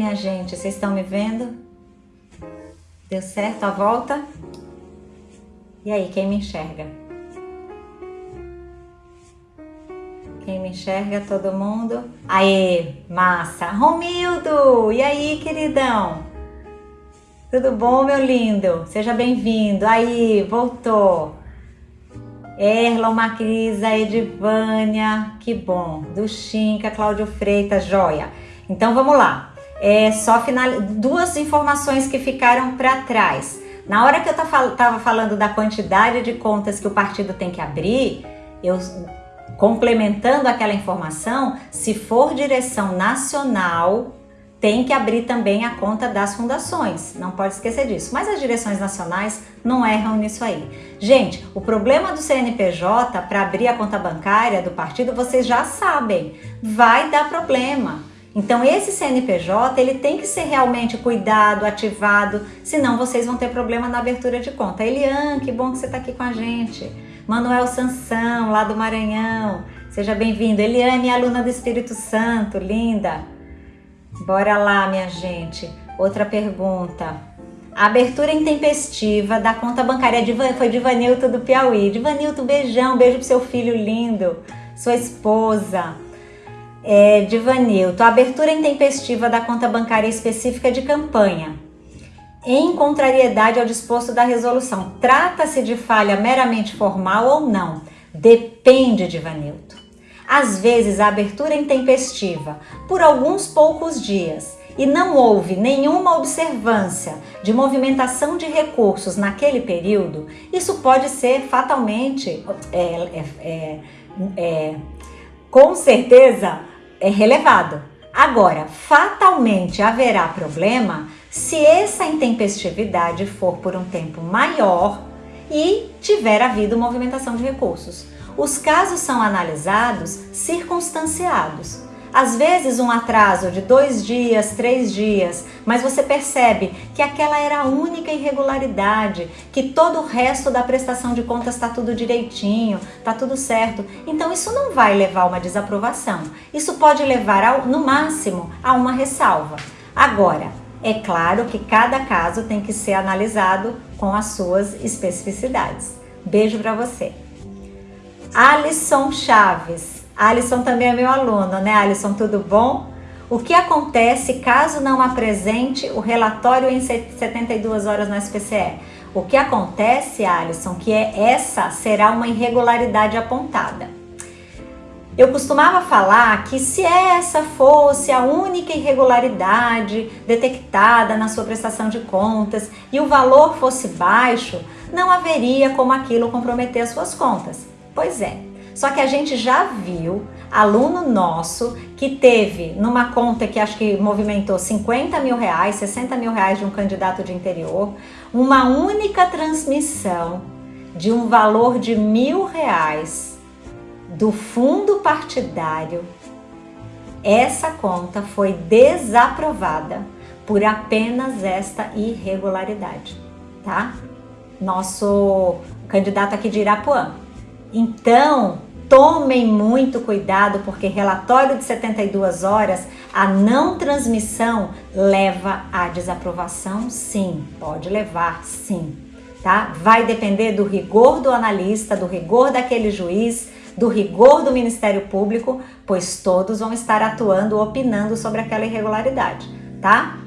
Minha gente, vocês estão me vendo? Deu certo a volta? E aí, quem me enxerga? Quem me enxerga? Todo mundo? Aê, massa! Romildo! E aí, queridão? Tudo bom, meu lindo? Seja bem-vindo. Aí, voltou. Erlon Macrisa, Edivânia, que bom. Do Chinca, Cláudio Freitas, joia. Então vamos lá. É só final... duas informações que ficaram para trás. Na hora que eu estava falando da quantidade de contas que o partido tem que abrir, eu complementando aquela informação, se for direção nacional, tem que abrir também a conta das fundações, não pode esquecer disso. Mas as direções nacionais não erram nisso aí. Gente, o problema do CNPJ para abrir a conta bancária do partido, vocês já sabem, vai dar problema. Então esse CNPJ ele tem que ser realmente cuidado, ativado, senão vocês vão ter problema na abertura de conta. Eliane, que bom que você está aqui com a gente. Manuel Sansão, lá do Maranhão, seja bem-vindo. Eliane, aluna do Espírito Santo, linda. Bora lá, minha gente. Outra pergunta. A abertura intempestiva da conta bancária de, foi de Vanilto do Piauí. De Vanilto, beijão, beijo pro seu filho lindo, sua esposa. É, de Vanilto, a abertura intempestiva da conta bancária específica de campanha. Em contrariedade ao disposto da resolução, trata-se de falha meramente formal ou não? Depende de Vanilto. Às vezes a abertura é intempestiva, por alguns poucos dias, e não houve nenhuma observância de movimentação de recursos naquele período, isso pode ser fatalmente, é, é, é, é com certeza, é relevado. Agora, fatalmente haverá problema se essa intempestividade for por um tempo maior e tiver havido movimentação de recursos. Os casos são analisados circunstanciados. Às vezes um atraso de dois dias, três dias, mas você percebe que aquela era a única irregularidade, que todo o resto da prestação de contas está tudo direitinho, está tudo certo. Então isso não vai levar a uma desaprovação. Isso pode levar, ao, no máximo, a uma ressalva. Agora, é claro que cada caso tem que ser analisado com as suas especificidades. Beijo para você! Alisson Chaves. Alisson também é meu aluno, né Alisson? Tudo bom? O que acontece caso não apresente o relatório em 72 horas no SPCE? O que acontece, Alisson, que é essa será uma irregularidade apontada. Eu costumava falar que se essa fosse a única irregularidade detectada na sua prestação de contas e o valor fosse baixo, não haveria como aquilo comprometer as suas contas. Pois é, só que a gente já viu aluno nosso que teve numa conta que acho que movimentou 50 mil reais, 60 mil reais de um candidato de interior, uma única transmissão de um valor de mil reais do fundo partidário, essa conta foi desaprovada por apenas esta irregularidade, tá? Nosso candidato aqui de Irapuã. Então, tomem muito cuidado porque relatório de 72 horas, a não transmissão leva à desaprovação sim, pode levar sim, tá? Vai depender do rigor do analista, do rigor daquele juiz, do rigor do Ministério Público, pois todos vão estar atuando, opinando sobre aquela irregularidade, tá?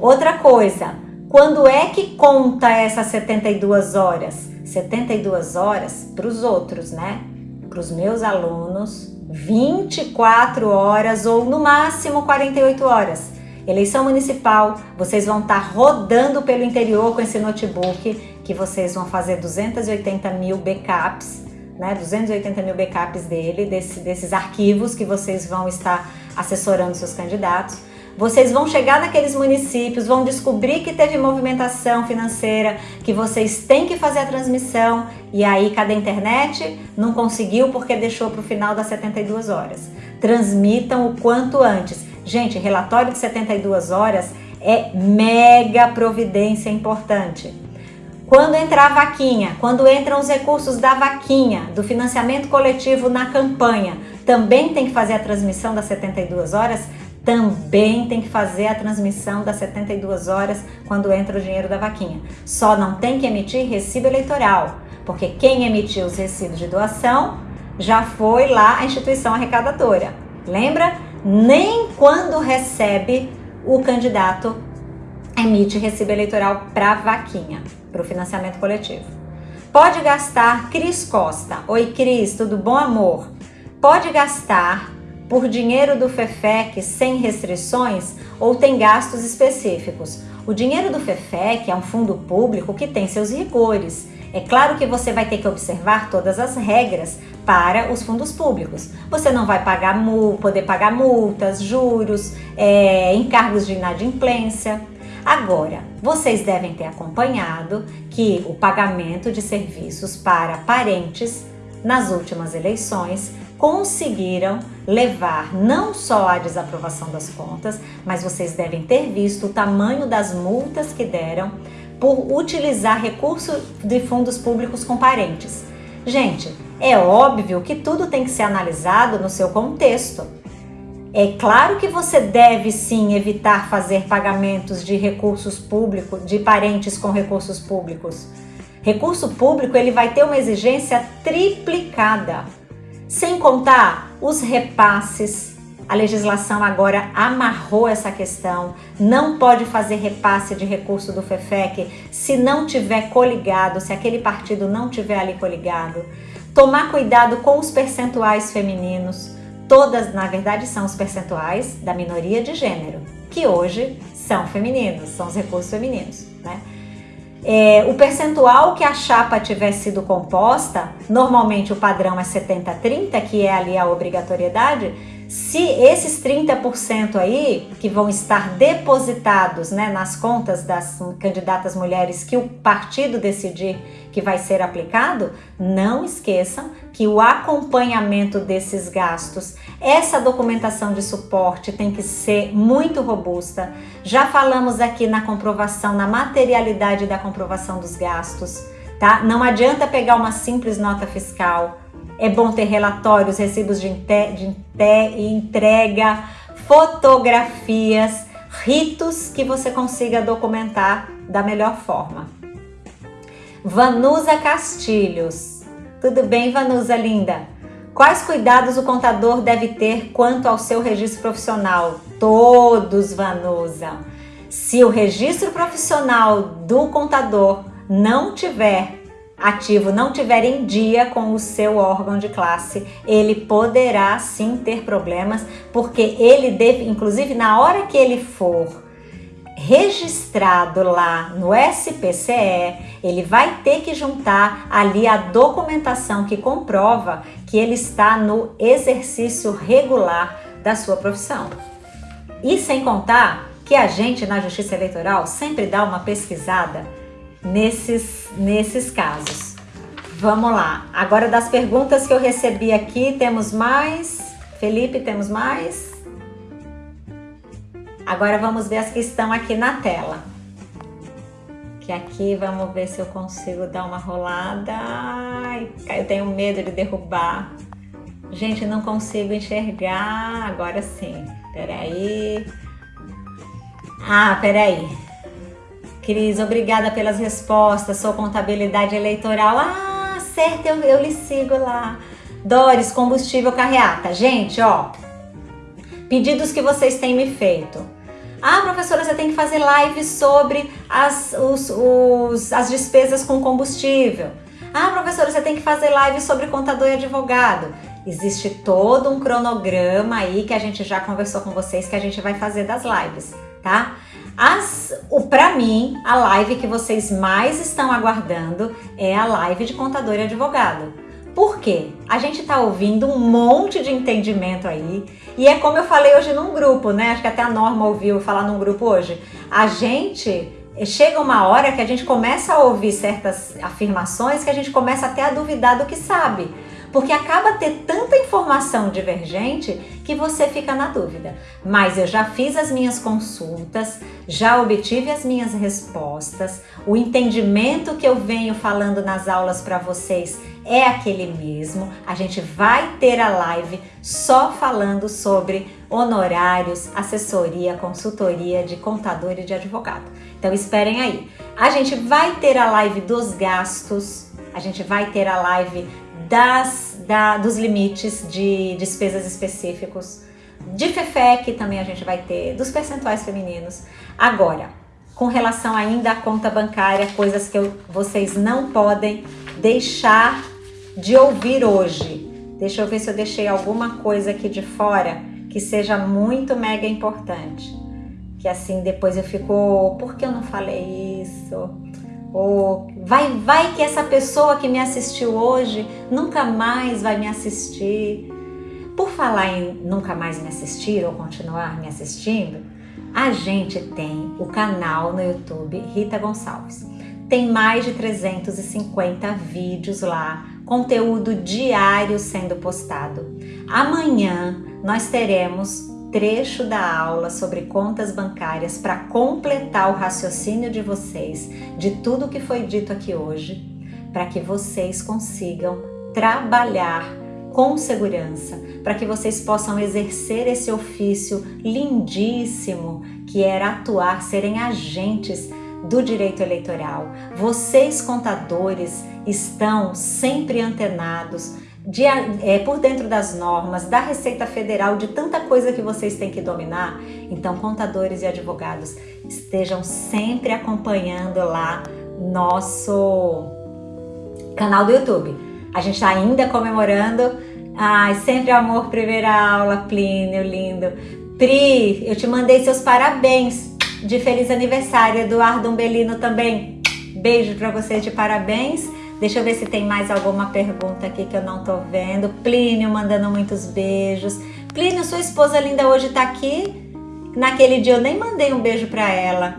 Outra coisa, quando é que conta essas 72 horas? 72 horas para os outros, né? Para os meus alunos, 24 horas ou no máximo 48 horas. Eleição municipal, vocês vão estar tá rodando pelo interior com esse notebook, que vocês vão fazer 280 mil backups, né? 280 mil backups dele, desse, desses arquivos que vocês vão estar assessorando seus candidatos. Vocês vão chegar naqueles municípios, vão descobrir que teve movimentação financeira, que vocês têm que fazer a transmissão e aí cada internet não conseguiu porque deixou para o final das 72 horas. Transmitam o quanto antes. Gente, relatório de 72 horas é mega providência importante. Quando entrar a vaquinha, quando entram os recursos da vaquinha, do financiamento coletivo na campanha, também tem que fazer a transmissão das 72 horas também tem que fazer a transmissão das 72 horas quando entra o dinheiro da vaquinha. Só não tem que emitir recibo eleitoral, porque quem emitiu os recibos de doação já foi lá a instituição arrecadadora. Lembra? Nem quando recebe o candidato emite recibo eleitoral para vaquinha, para o financiamento coletivo. Pode gastar, Cris Costa. Oi, Cris, tudo bom, amor? Pode gastar por dinheiro do FEFEC sem restrições ou tem gastos específicos? O dinheiro do FEFEC é um fundo público que tem seus rigores. É claro que você vai ter que observar todas as regras para os fundos públicos. Você não vai pagar poder pagar multas, juros, é, encargos de inadimplência. Agora, vocês devem ter acompanhado que o pagamento de serviços para parentes nas últimas eleições conseguiram levar não só à desaprovação das contas, mas vocês devem ter visto o tamanho das multas que deram por utilizar recursos de fundos públicos com parentes. Gente, é óbvio que tudo tem que ser analisado no seu contexto. É claro que você deve sim evitar fazer pagamentos de recursos públicos, de parentes com recursos públicos. Recurso público ele vai ter uma exigência triplicada. Sem contar os repasses. A legislação agora amarrou essa questão. Não pode fazer repasse de recurso do FEFEC se não tiver coligado, se aquele partido não tiver ali coligado. Tomar cuidado com os percentuais femininos todas, na verdade, são os percentuais da minoria de gênero, que hoje são femininos, são os recursos femininos, né? É, o percentual que a chapa tiver sido composta, normalmente o padrão é 70-30, que é ali a obrigatoriedade, se esses 30% aí, que vão estar depositados né, nas contas das candidatas mulheres que o partido decidir que vai ser aplicado, não esqueçam que o acompanhamento desses gastos, essa documentação de suporte tem que ser muito robusta. Já falamos aqui na comprovação, na materialidade da comprovação dos gastos, tá? Não adianta pegar uma simples nota fiscal é bom ter relatórios, recibos de, de entrega, fotografias, ritos que você consiga documentar da melhor forma. Vanusa Castilhos. Tudo bem, Vanusa linda? Quais cuidados o contador deve ter quanto ao seu registro profissional? Todos, Vanusa. Se o registro profissional do contador não tiver ativo não tiver em dia com o seu órgão de classe, ele poderá sim ter problemas, porque ele deve, inclusive na hora que ele for registrado lá no SPCE, ele vai ter que juntar ali a documentação que comprova que ele está no exercício regular da sua profissão. E sem contar que a gente na Justiça Eleitoral sempre dá uma pesquisada nesses, nesses casos. Vamos lá. Agora das perguntas que eu recebi aqui, temos mais? Felipe, temos mais? Agora vamos ver as que estão aqui na tela. Que aqui vamos ver se eu consigo dar uma rolada. Ai, eu tenho medo de derrubar. Gente, não consigo enxergar. Agora sim. Peraí. Ah, peraí. Cris, obrigada pelas respostas. Sou contabilidade eleitoral. Ah, certo, eu, eu lhe sigo lá. Doris, combustível carreata. Gente, ó, pedidos que vocês têm me feito. Ah, professora, você tem que fazer live sobre as, os, os, as despesas com combustível. Ah, professora, você tem que fazer live sobre contador e advogado. Existe todo um cronograma aí que a gente já conversou com vocês que a gente vai fazer das lives, tá? As, o para mim, a live que vocês mais estão aguardando é a live de contador e advogado. Por quê? A gente está ouvindo um monte de entendimento aí e é como eu falei hoje num grupo, né? Acho que até a Norma ouviu falar num grupo hoje. A gente chega uma hora que a gente começa a ouvir certas afirmações que a gente começa até a duvidar do que sabe porque acaba ter tanta informação divergente que você fica na dúvida. Mas eu já fiz as minhas consultas, já obtive as minhas respostas, o entendimento que eu venho falando nas aulas para vocês é aquele mesmo. A gente vai ter a live só falando sobre honorários, assessoria, consultoria de contador e de advogado. Então esperem aí. A gente vai ter a live dos gastos, a gente vai ter a live das, da, dos limites de despesas específicos, de FEFEC também a gente vai ter, dos percentuais femininos. Agora, com relação ainda à conta bancária, coisas que eu, vocês não podem deixar de ouvir hoje. Deixa eu ver se eu deixei alguma coisa aqui de fora que seja muito mega importante. Que assim depois eu fico, oh, por que eu não falei isso? Ou vai, vai que essa pessoa que me assistiu hoje nunca mais vai me assistir. Por falar em nunca mais me assistir ou continuar me assistindo, a gente tem o canal no YouTube Rita Gonçalves. Tem mais de 350 vídeos lá, conteúdo diário sendo postado. Amanhã nós teremos trecho da aula sobre contas bancárias para completar o raciocínio de vocês de tudo que foi dito aqui hoje, para que vocês consigam trabalhar com segurança, para que vocês possam exercer esse ofício lindíssimo que era atuar, serem agentes do direito eleitoral. Vocês, contadores, estão sempre antenados de, é, por dentro das normas, da Receita Federal, de tanta coisa que vocês têm que dominar. Então, contadores e advogados, estejam sempre acompanhando lá nosso canal do YouTube. A gente está ainda comemorando. Ai, sempre amor, primeira aula, Plínio, lindo. Pri, eu te mandei seus parabéns de feliz aniversário. Eduardo Umbelino também. Beijo para vocês de parabéns. Deixa eu ver se tem mais alguma pergunta aqui que eu não tô vendo. Plínio mandando muitos beijos. Plínio, sua esposa linda hoje tá aqui? Naquele dia eu nem mandei um beijo para ela.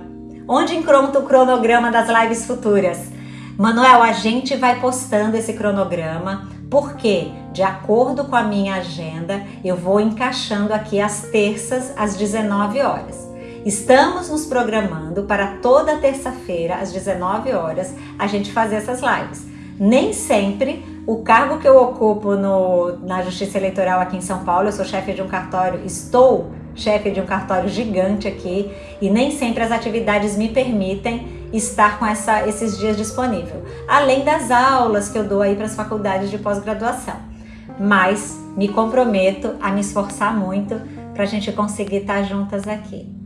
Onde encontra o cronograma das lives futuras? Manuel, a gente vai postando esse cronograma porque, de acordo com a minha agenda, eu vou encaixando aqui as terças às 19 horas. Estamos nos programando para toda terça-feira às 19 horas a gente fazer essas lives nem sempre o cargo que eu ocupo no, na Justiça Eleitoral aqui em São Paulo, eu sou chefe de um cartório, estou chefe de um cartório gigante aqui e nem sempre as atividades me permitem estar com essa, esses dias disponível. Além das aulas que eu dou aí para as faculdades de pós-graduação. Mas me comprometo a me esforçar muito para a gente conseguir estar juntas aqui.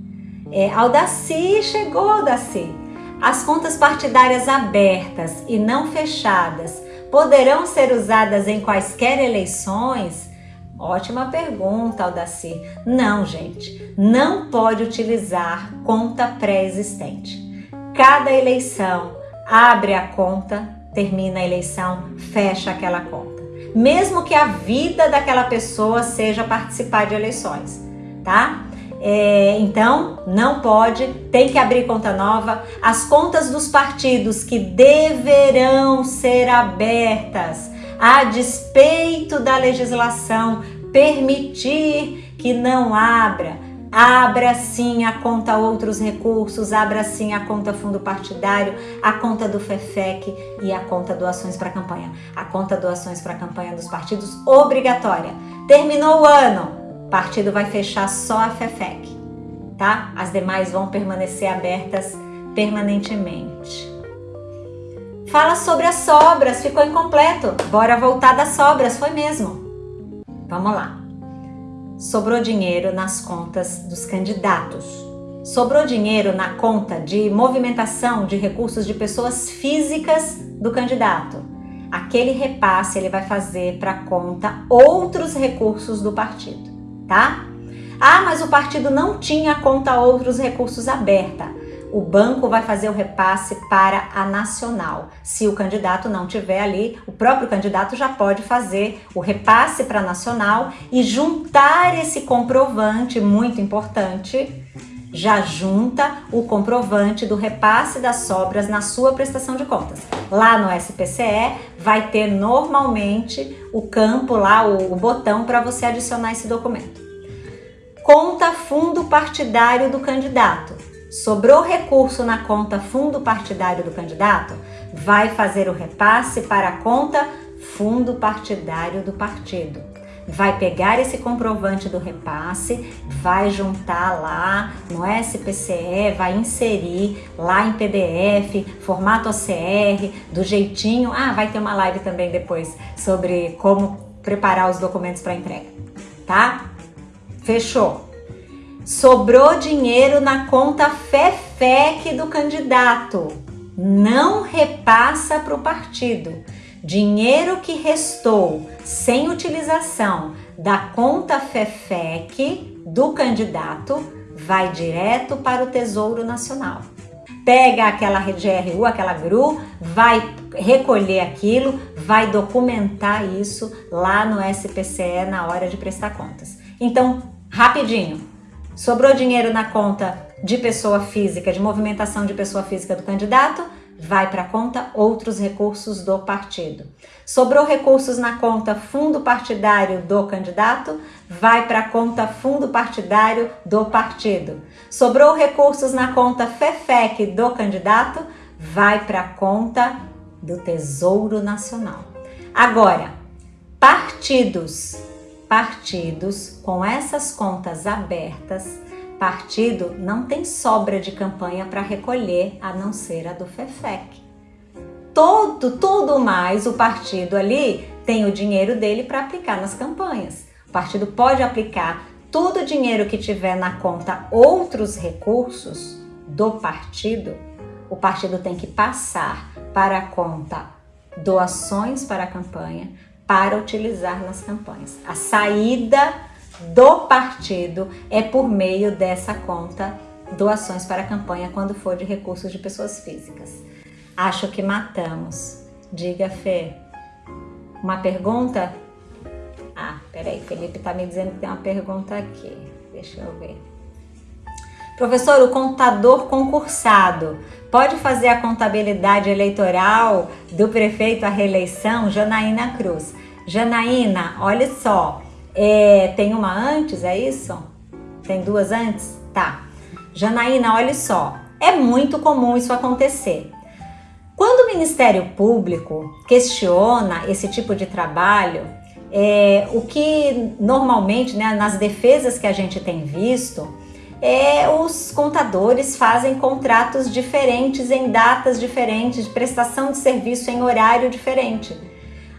É, Aldaci chegou, Aldaci. As contas partidárias abertas e não fechadas poderão ser usadas em quaisquer eleições? Ótima pergunta, Aldaci. Não, gente, não pode utilizar conta pré-existente. Cada eleição abre a conta, termina a eleição, fecha aquela conta. Mesmo que a vida daquela pessoa seja participar de eleições, tá? É, então, não pode, tem que abrir conta nova. As contas dos partidos que deverão ser abertas, a despeito da legislação permitir que não abra, abra sim a conta outros recursos, abra sim a conta fundo partidário, a conta do FEFEC e a conta doações para campanha. A conta doações para campanha dos partidos obrigatória. Terminou o ano, partido vai fechar só a FEFEC, tá? As demais vão permanecer abertas permanentemente. Fala sobre as sobras, ficou incompleto. Bora voltar das sobras, foi mesmo. Vamos lá. Sobrou dinheiro nas contas dos candidatos. Sobrou dinheiro na conta de movimentação de recursos de pessoas físicas do candidato. Aquele repasse ele vai fazer para conta outros recursos do partido tá? Ah, mas o partido não tinha conta outros recursos aberta. O banco vai fazer o repasse para a nacional. Se o candidato não tiver ali, o próprio candidato já pode fazer o repasse para a nacional e juntar esse comprovante muito importante já junta o comprovante do repasse das sobras na sua prestação de contas. Lá no SPCE vai ter normalmente o campo lá, o, o botão para você adicionar esse documento. Conta fundo partidário do candidato. Sobrou recurso na conta fundo partidário do candidato? Vai fazer o repasse para a conta fundo partidário do partido. Vai pegar esse comprovante do repasse, vai juntar lá no SPCE, vai inserir lá em PDF, formato OCR, do jeitinho. Ah, vai ter uma live também depois sobre como preparar os documentos para entrega, tá? Fechou. Sobrou dinheiro na conta FEFEC do candidato. Não repassa para o partido. Dinheiro que restou sem utilização da conta FEFEC do candidato vai direto para o Tesouro Nacional. Pega aquela GRU, aquela GRU, vai recolher aquilo, vai documentar isso lá no SPCE na hora de prestar contas. Então, rapidinho, sobrou dinheiro na conta de pessoa física, de movimentação de pessoa física do candidato, vai para a conta outros recursos do partido. Sobrou recursos na conta fundo partidário do candidato, vai para a conta fundo partidário do partido. Sobrou recursos na conta FEFEC do candidato, vai para a conta do Tesouro Nacional. Agora, partidos, partidos com essas contas abertas Partido não tem sobra de campanha para recolher, a não ser a do FEFEC. Todo, tudo mais, o partido ali tem o dinheiro dele para aplicar nas campanhas. O partido pode aplicar todo o dinheiro que tiver na conta outros recursos do partido, o partido tem que passar para a conta doações para a campanha para utilizar nas campanhas. A saída do partido é por meio dessa conta doações para a campanha quando for de recursos de pessoas físicas. Acho que matamos. Diga, Fê. Uma pergunta? Ah, peraí, Felipe está me dizendo que tem uma pergunta aqui. Deixa eu ver. Professor, o contador concursado pode fazer a contabilidade eleitoral do prefeito à reeleição? Janaína Cruz. Janaína, olha só, é, tem uma antes, é isso? Tem duas antes? Tá. Janaína, olha só. É muito comum isso acontecer. Quando o Ministério Público questiona esse tipo de trabalho, é, o que normalmente, né, nas defesas que a gente tem visto, é, os contadores fazem contratos diferentes em datas diferentes, de prestação de serviço em horário diferente.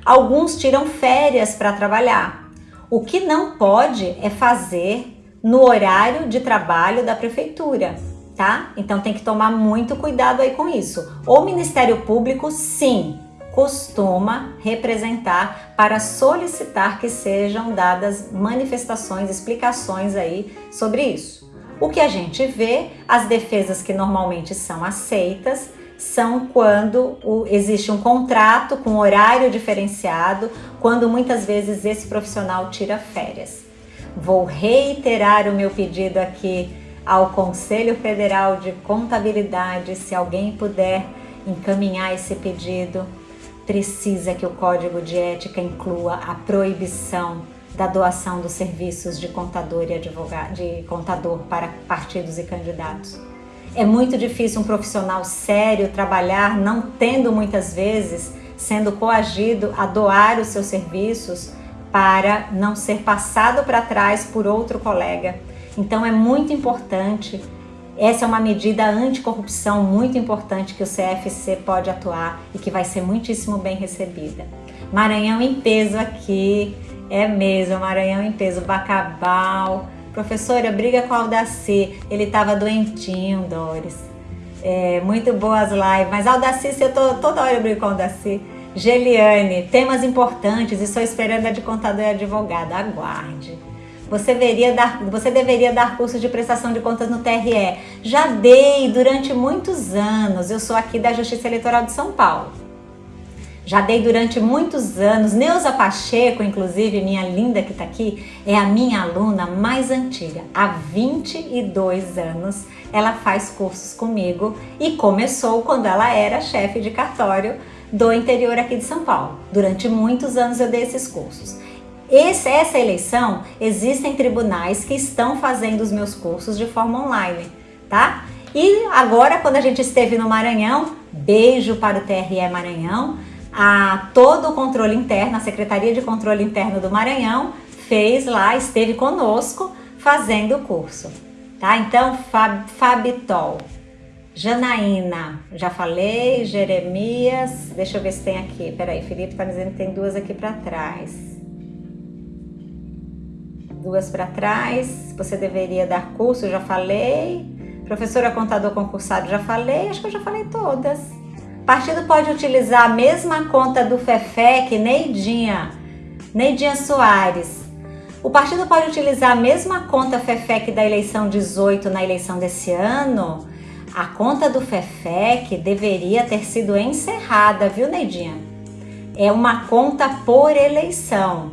Alguns tiram férias para trabalhar, o que não pode é fazer no horário de trabalho da prefeitura, tá? Então tem que tomar muito cuidado aí com isso. O Ministério Público, sim, costuma representar para solicitar que sejam dadas manifestações, explicações aí sobre isso. O que a gente vê, as defesas que normalmente são aceitas, são quando o, existe um contrato com horário diferenciado, quando muitas vezes esse profissional tira férias. Vou reiterar o meu pedido aqui ao Conselho Federal de Contabilidade, se alguém puder encaminhar esse pedido, precisa que o Código de Ética inclua a proibição da doação dos serviços de contador e advogado, de contador para partidos e candidatos. É muito difícil um profissional sério trabalhar não tendo muitas vezes sendo coagido a doar os seus serviços para não ser passado para trás por outro colega. Então é muito importante, essa é uma medida anticorrupção muito importante que o CFC pode atuar e que vai ser muitíssimo bem recebida. Maranhão em peso aqui, é mesmo, Maranhão em peso, Bacabal, Professora, briga com o Aldaci. Ele estava doentinho, Doris. É, muito boas lives. Mas Aldaci, eu tô, toda hora eu brigo com o Aldaci. Geliane, temas importantes. Estou esperando a de contador e advogado. Aguarde. Você, veria dar, você deveria dar curso de prestação de contas no TRE. Já dei durante muitos anos. Eu sou aqui da Justiça Eleitoral de São Paulo. Já dei durante muitos anos. Neuza Pacheco, inclusive, minha linda que está aqui, é a minha aluna mais antiga. Há 22 anos ela faz cursos comigo e começou quando ela era chefe de cartório do interior aqui de São Paulo. Durante muitos anos eu dei esses cursos. Esse, essa eleição, existem tribunais que estão fazendo os meus cursos de forma online, tá? E agora, quando a gente esteve no Maranhão, beijo para o TRE Maranhão, a todo o controle interno, a Secretaria de Controle Interno do Maranhão fez lá, esteve conosco fazendo o curso, tá? Então, Fab, Fabitol, Janaína, já falei, Jeremias, deixa eu ver se tem aqui, peraí, Felipe tá me dizendo que tem duas aqui para trás. Duas para trás, você deveria dar curso, já falei. Professora contador concursado, já falei, acho que eu já falei todas. Partido pode utilizar a mesma conta do FEFEC, Neidinha, Neidinha Soares. O partido pode utilizar a mesma conta FEFEC da eleição 18 na eleição desse ano? A conta do FEFEC deveria ter sido encerrada, viu, Neidinha? É uma conta por eleição.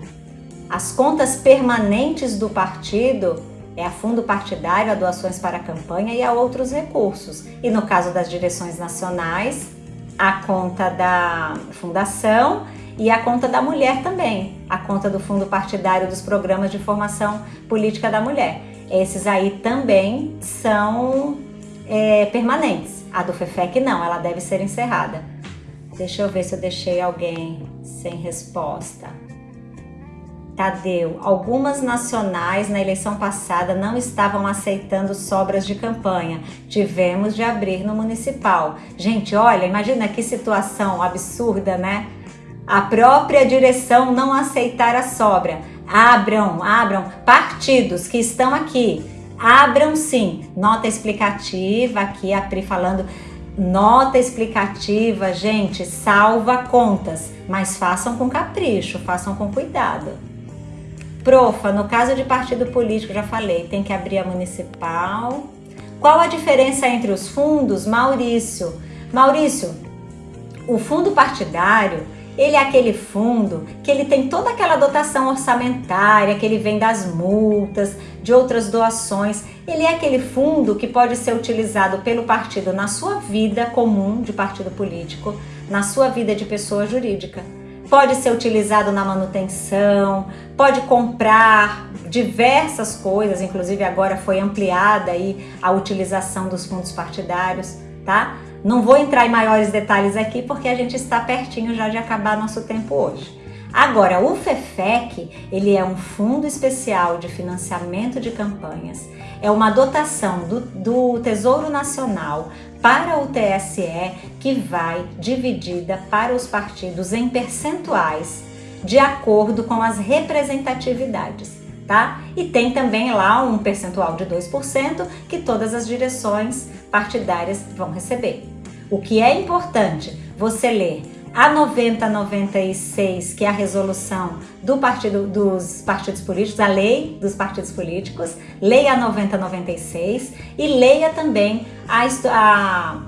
As contas permanentes do partido é a fundo partidário, a doações para a campanha e a outros recursos. E no caso das direções nacionais, a conta da fundação e a conta da mulher também, a conta do fundo partidário dos programas de formação política da mulher. Esses aí também são é, permanentes. A do FEFEC não, ela deve ser encerrada. Deixa eu ver se eu deixei alguém sem resposta. Tadeu, algumas nacionais na eleição passada não estavam aceitando sobras de campanha. Tivemos de abrir no municipal. Gente, olha, imagina que situação absurda, né? A própria direção não aceitar a sobra. Abram, abram. Partidos que estão aqui, abram sim. Nota explicativa, aqui a Pri falando. Nota explicativa, gente, salva contas, mas façam com capricho, façam com cuidado. Profa, no caso de partido político, já falei, tem que abrir a municipal. Qual a diferença entre os fundos? Maurício. Maurício, o fundo partidário, ele é aquele fundo que ele tem toda aquela dotação orçamentária que ele vem das multas, de outras doações. Ele é aquele fundo que pode ser utilizado pelo partido na sua vida comum de partido político, na sua vida de pessoa jurídica pode ser utilizado na manutenção, pode comprar diversas coisas, inclusive agora foi ampliada aí a utilização dos fundos partidários, tá? Não vou entrar em maiores detalhes aqui porque a gente está pertinho já de acabar nosso tempo hoje. Agora, o FEFEC, ele é um fundo especial de financiamento de campanhas, é uma dotação do, do Tesouro Nacional para o TSE que vai dividida para os partidos em percentuais de acordo com as representatividades, tá? E tem também lá um percentual de 2% que todas as direções partidárias vão receber. O que é importante você ler a 9096, que é a resolução do partido, dos partidos políticos, a lei dos partidos políticos, leia a 9096 e leia também a, a,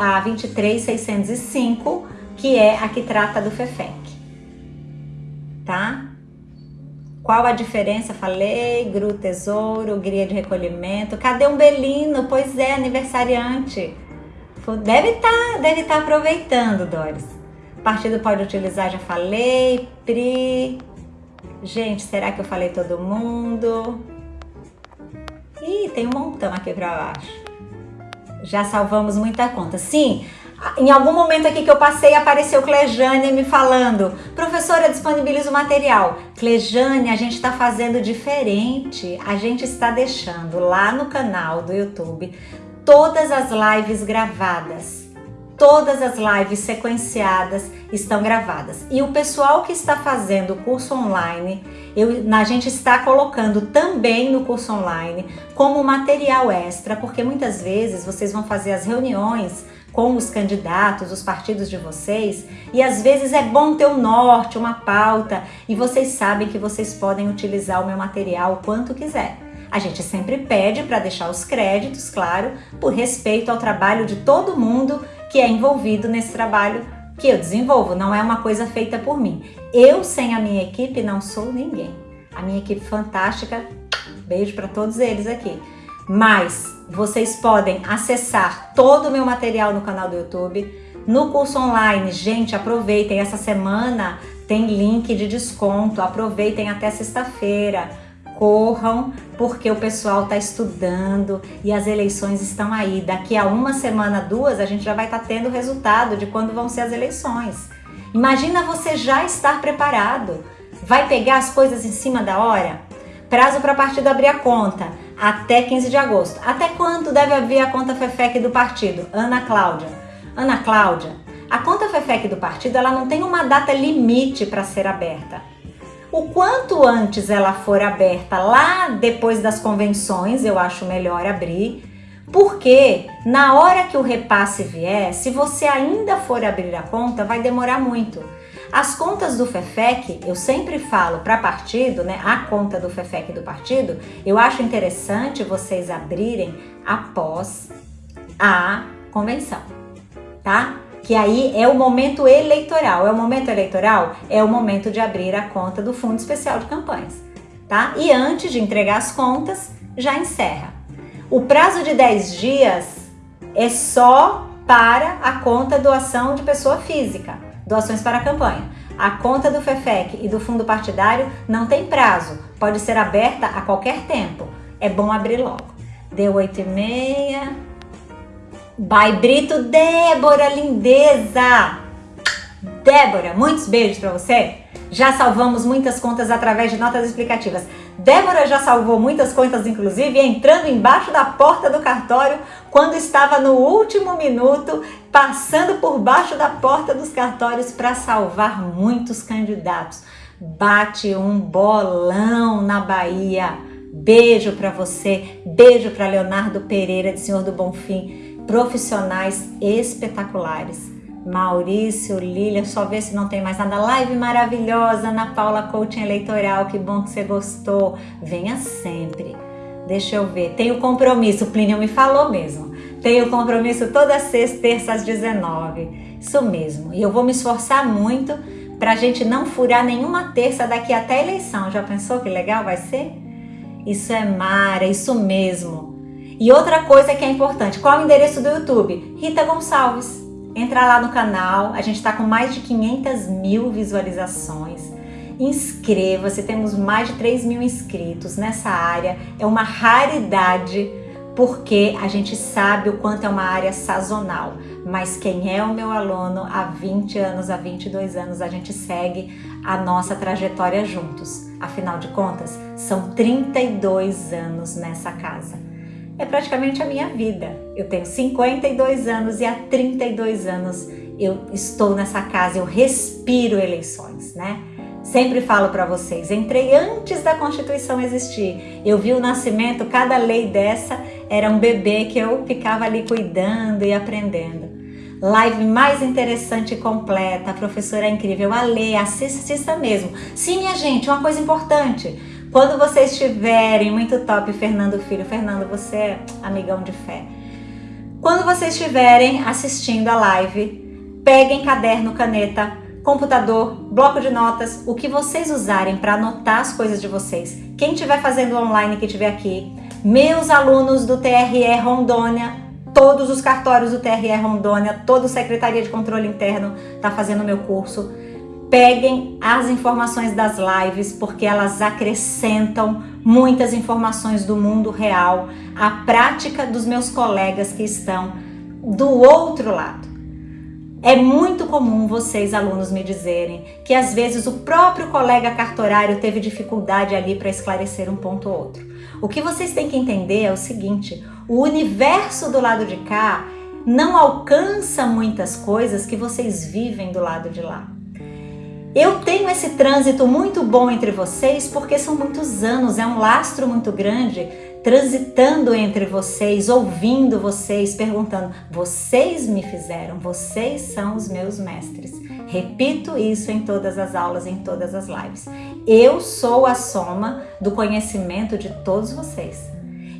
a 23605, que é a que trata do FEFEC. Tá? Qual a diferença? Falei, GRU Tesouro, Gria de Recolhimento. Cadê um Belino? Pois é, aniversariante. Deve estar tá, deve tá aproveitando, Doris partido pode utilizar, já falei. Pri. Gente, será que eu falei todo mundo? Ih, tem um montão aqui para baixo. Já salvamos muita conta. Sim, em algum momento aqui que eu passei, apareceu Clejane me falando Professora, disponibiliza o material. Clejane, a gente está fazendo diferente. A gente está deixando lá no canal do YouTube todas as lives gravadas Todas as lives sequenciadas estão gravadas. E o pessoal que está fazendo o curso online, eu, a gente está colocando também no curso online como material extra, porque muitas vezes vocês vão fazer as reuniões com os candidatos, os partidos de vocês, e às vezes é bom ter um norte, uma pauta, e vocês sabem que vocês podem utilizar o meu material o quanto quiser. A gente sempre pede para deixar os créditos, claro, por respeito ao trabalho de todo mundo que é envolvido nesse trabalho que eu desenvolvo, não é uma coisa feita por mim. Eu, sem a minha equipe, não sou ninguém. A minha equipe fantástica, beijo para todos eles aqui. Mas vocês podem acessar todo o meu material no canal do YouTube, no curso online. Gente, aproveitem, essa semana tem link de desconto, aproveitem até sexta-feira corram, porque o pessoal está estudando e as eleições estão aí. Daqui a uma semana, duas, a gente já vai estar tá tendo o resultado de quando vão ser as eleições. Imagina você já estar preparado. Vai pegar as coisas em cima da hora? Prazo para partido abrir a conta até 15 de agosto. Até quando deve abrir a conta FEFEC do partido? Ana Cláudia. Ana Cláudia, a conta FEFEC do partido ela não tem uma data limite para ser aberta. O quanto antes ela for aberta lá depois das convenções, eu acho melhor abrir, porque na hora que o repasse vier, se você ainda for abrir a conta, vai demorar muito. As contas do FEFEC, eu sempre falo para partido, né? A conta do FEFEC do partido, eu acho interessante vocês abrirem após a convenção, tá? Que aí é o momento eleitoral. É o momento eleitoral? É o momento de abrir a conta do Fundo Especial de Campanhas, tá? E antes de entregar as contas, já encerra. O prazo de 10 dias é só para a conta doação de pessoa física doações para a campanha. A conta do FEFEC e do fundo partidário não tem prazo, pode ser aberta a qualquer tempo. É bom abrir logo. Deu 8 e meia. By Brito Débora, lindeza! Débora, muitos beijos para você. Já salvamos muitas contas através de notas explicativas. Débora já salvou muitas contas, inclusive, entrando embaixo da porta do cartório quando estava no último minuto, passando por baixo da porta dos cartórios para salvar muitos candidatos. Bate um bolão na Bahia. Beijo para você, beijo para Leonardo Pereira, de Senhor do Bonfim, profissionais espetaculares. Maurício, Lília, só ver se não tem mais nada. Live maravilhosa, Ana Paula Coaching Eleitoral, que bom que você gostou. Venha sempre. Deixa eu ver. Compromisso, o Plínio me falou mesmo. Tenho compromisso toda sexta, terça às 19. Isso mesmo. E eu vou me esforçar muito para a gente não furar nenhuma terça daqui até a eleição. Já pensou que legal vai ser? Isso é Mara, isso mesmo. E outra coisa que é importante, qual é o endereço do YouTube? Rita Gonçalves. Entra lá no canal, a gente está com mais de 500 mil visualizações. Inscreva-se, temos mais de 3 mil inscritos nessa área. É uma raridade porque a gente sabe o quanto é uma área sazonal. Mas quem é o meu aluno há 20 anos, há 22 anos, a gente segue a nossa trajetória juntos. Afinal de contas, são 32 anos nessa casa é praticamente a minha vida. Eu tenho 52 anos e há 32 anos eu estou nessa casa, eu respiro eleições, né? Sempre falo para vocês, entrei antes da Constituição existir. Eu vi o nascimento, cada lei dessa era um bebê que eu ficava ali cuidando e aprendendo. Live mais interessante e completa, a professora é incrível, a lei, assista mesmo. Sim, minha gente, uma coisa importante, quando vocês estiverem, muito top, Fernando Filho. Fernando, você é amigão de fé. Quando vocês estiverem assistindo a live, peguem caderno, caneta, computador, bloco de notas, o que vocês usarem para anotar as coisas de vocês. Quem estiver fazendo online que estiver aqui, meus alunos do TRE Rondônia, todos os cartórios do TRE Rondônia, toda a Secretaria de Controle Interno está fazendo meu curso peguem as informações das lives, porque elas acrescentam muitas informações do mundo real à prática dos meus colegas que estão do outro lado. É muito comum vocês, alunos, me dizerem que às vezes o próprio colega cartorário teve dificuldade ali para esclarecer um ponto ou outro. O que vocês têm que entender é o seguinte: o universo do lado de cá não alcança muitas coisas que vocês vivem do lado de lá. Eu tenho esse trânsito muito bom entre vocês porque são muitos anos, é um lastro muito grande transitando entre vocês, ouvindo vocês, perguntando: vocês me fizeram, vocês são os meus mestres. Repito isso em todas as aulas, em todas as lives. Eu sou a soma do conhecimento de todos vocês.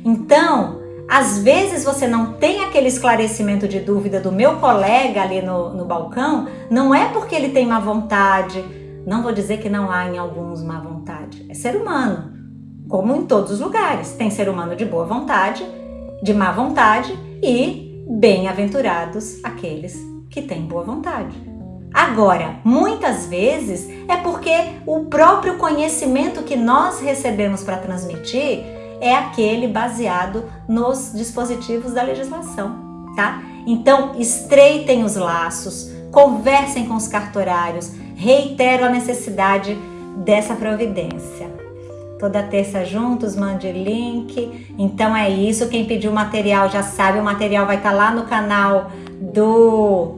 Então, às vezes você não tem aquele esclarecimento de dúvida do meu colega ali no, no balcão, não é porque ele tem má vontade, não vou dizer que não há em alguns má vontade, é ser humano, como em todos os lugares. Tem ser humano de boa vontade, de má vontade e bem-aventurados aqueles que têm boa vontade. Agora, muitas vezes é porque o próprio conhecimento que nós recebemos para transmitir é aquele baseado nos dispositivos da legislação, tá? Então, estreitem os laços, conversem com os cartorários, reitero a necessidade dessa providência. Toda terça juntos, mande link. Então é isso. Quem pediu material já sabe, o material vai estar lá no canal do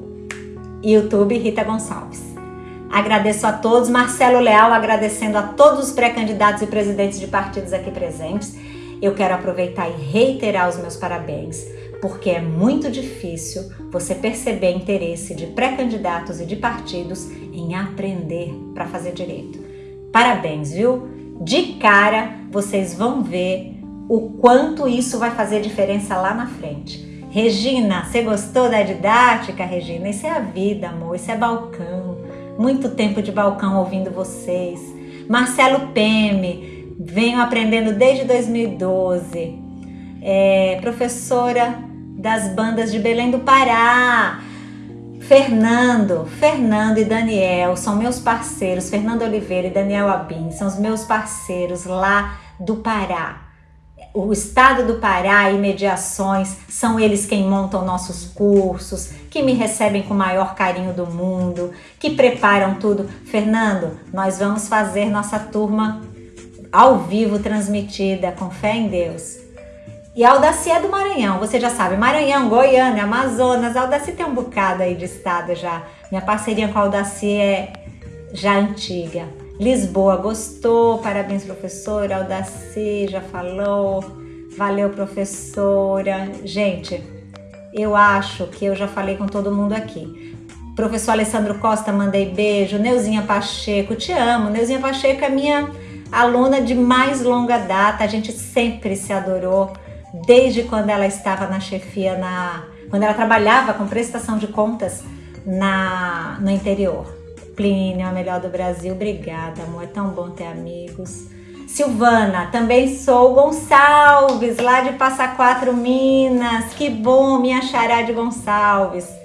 YouTube Rita Gonçalves. Agradeço a todos, Marcelo Leal agradecendo a todos os pré-candidatos e presidentes de partidos aqui presentes. Eu quero aproveitar e reiterar os meus parabéns, porque é muito difícil você perceber interesse de pré-candidatos e de partidos em aprender para fazer direito. Parabéns, viu? De cara, vocês vão ver o quanto isso vai fazer diferença lá na frente. Regina, você gostou da didática, Regina? Isso é a vida, amor, isso é balcão. Muito tempo de balcão ouvindo vocês. Marcelo Peme, venho aprendendo desde 2012. É, professora das bandas de Belém do Pará. Fernando, Fernando e Daniel são meus parceiros. Fernando Oliveira e Daniel Abin são os meus parceiros lá do Pará o Estado do Pará e mediações são eles quem montam nossos cursos, que me recebem com o maior carinho do mundo, que preparam tudo. Fernando, nós vamos fazer nossa turma ao vivo transmitida, com fé em Deus. E a é do Maranhão, você já sabe, Maranhão, Goiânia, Amazonas, a tem um bocado aí de estado já. Minha parceria com a Aldaci é já antiga. Lisboa gostou, parabéns professora, Aldaci já falou, valeu professora. Gente, eu acho que eu já falei com todo mundo aqui. Professor Alessandro Costa, mandei beijo. Neuzinha Pacheco, te amo. Neuzinha Pacheco é minha aluna de mais longa data, a gente sempre se adorou, desde quando ela estava na chefia, na, quando ela trabalhava com prestação de contas na, no interior. Plínio, a melhor do Brasil. Obrigada, amor. É tão bom ter amigos. Silvana, também sou Gonçalves, lá de Passa Quatro, Minas. Que bom, minha chará de Gonçalves.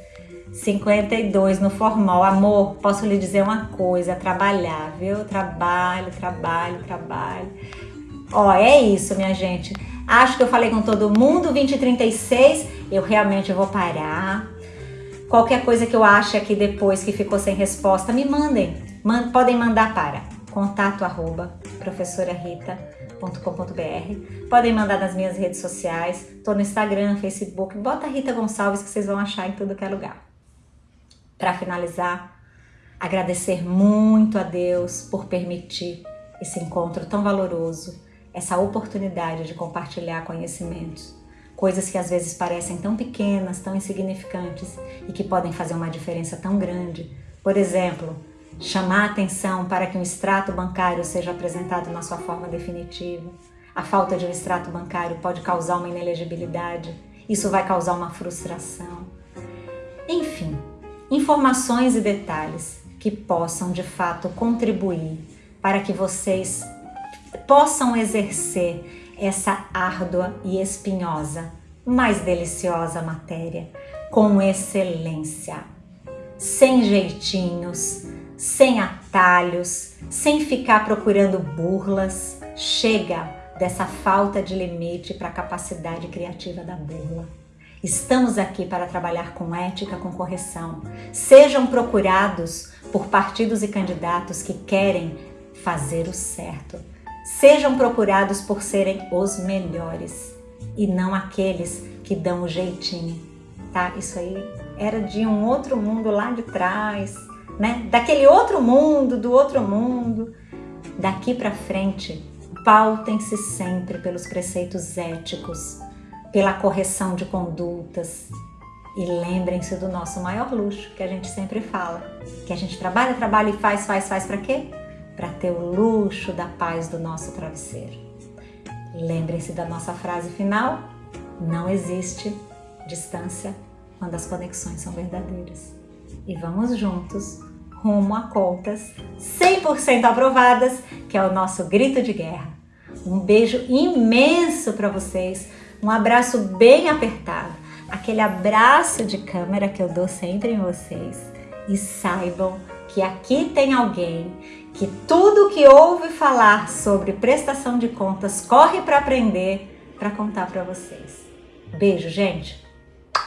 52 no formal. Amor, posso lhe dizer uma coisa, trabalhar, viu? Trabalho, trabalho, trabalho. Ó, é isso, minha gente. Acho que eu falei com todo mundo, 20 e 36, eu realmente vou parar Qualquer coisa que eu ache aqui depois que ficou sem resposta, me mandem. Man podem mandar para contato arroba professorarita.com.br Podem mandar nas minhas redes sociais. Tô no Instagram, Facebook. Bota Rita Gonçalves que vocês vão achar em tudo que é lugar. Para finalizar, agradecer muito a Deus por permitir esse encontro tão valoroso, essa oportunidade de compartilhar conhecimentos coisas que às vezes parecem tão pequenas, tão insignificantes e que podem fazer uma diferença tão grande. Por exemplo, chamar atenção para que um extrato bancário seja apresentado na sua forma definitiva. A falta de um extrato bancário pode causar uma inelegibilidade, isso vai causar uma frustração. Enfim, informações e detalhes que possam de fato contribuir para que vocês possam exercer essa árdua e espinhosa, mas deliciosa matéria, com excelência, sem jeitinhos, sem atalhos, sem ficar procurando burlas. Chega dessa falta de limite para a capacidade criativa da burla. Estamos aqui para trabalhar com ética, com correção. Sejam procurados por partidos e candidatos que querem fazer o certo Sejam procurados por serem os melhores e não aqueles que dão o jeitinho, tá? Isso aí era de um outro mundo lá de trás, né? Daquele outro mundo, do outro mundo. Daqui para frente, pautem-se sempre pelos preceitos éticos, pela correção de condutas, e lembrem-se do nosso maior luxo, que a gente sempre fala, que a gente trabalha, trabalha e faz, faz, faz para quê? para ter o luxo da paz do nosso travesseiro. Lembrem-se da nossa frase final: não existe distância quando as conexões são verdadeiras. E vamos juntos rumo a contas 100% aprovadas, que é o nosso grito de guerra. Um beijo imenso para vocês, um abraço bem apertado, aquele abraço de câmera que eu dou sempre em vocês. E saibam que aqui tem alguém que tudo que ouve falar sobre prestação de contas corre para aprender para contar para vocês. Beijo, gente.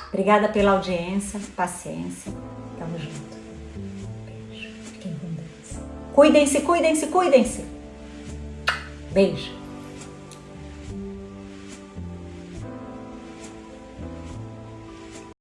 Obrigada pela audiência, paciência. Tamo junto. Beijo. Fiquem com Deus. Cuidem-se, cuidem-se, cuidem-se. Beijo.